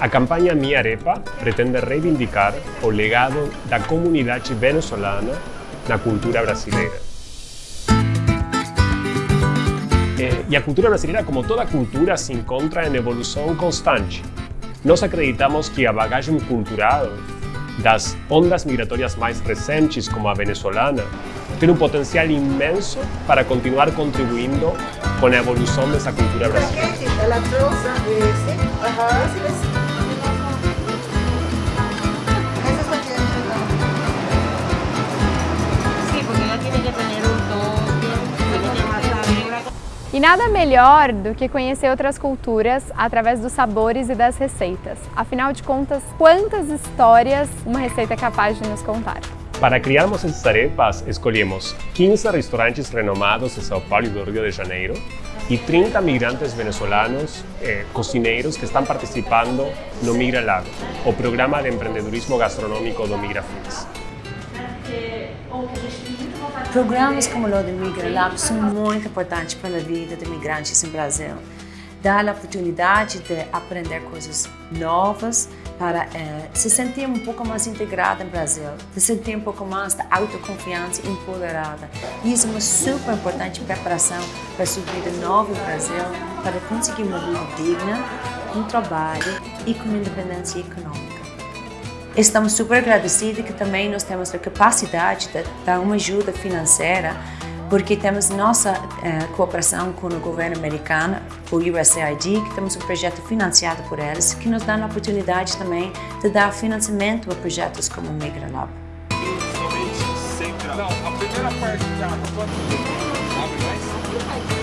A campanha Minha Arepa pretende reivindicar o legado da comunidade venezuelana na cultura brasileira. E a cultura brasileira, como toda cultura, se encontra em evolução constante. Nós acreditamos que a bagagem cultural das ondas migratórias mais recentes, como a venezuelana, tem um potencial imenso para continuar contribuindo com a evolução dessa cultura brasileira. E nada melhor do que conhecer outras culturas através dos sabores e das receitas. Afinal de contas, quantas histórias uma receita é capaz de nos contar? Para criarmos essas arepas, escolhemos 15 restaurantes renomados de São Paulo e do Rio de Janeiro e 30 migrantes venezuelanos eh, cozineiros que estão participando no Migra Lab, o programa de empreendedorismo gastronômico do Programas como o do Migra Lab são muito importantes para a vida de migrantes no Brasil. Dá a oportunidade de aprender coisas novas, para eh, se sentir um pouco mais integrada no Brasil, se sentir um pouco mais de autoconfiança e empoderada. Isso é uma super importante preparação para a sua vida nova no Brasil, para conseguir uma vida digna, um trabalho e com independência econômica. Estamos super agradecidos que também nós temos a capacidade de dar uma ajuda financeira porque temos nossa eh, cooperação com o governo americano, o USAID, que temos um projeto financiado por eles, que nos dá a oportunidade também de dar financiamento a projetos como o Migra Lab. Somente sempre... Não, a primeira parte já... Abre mais.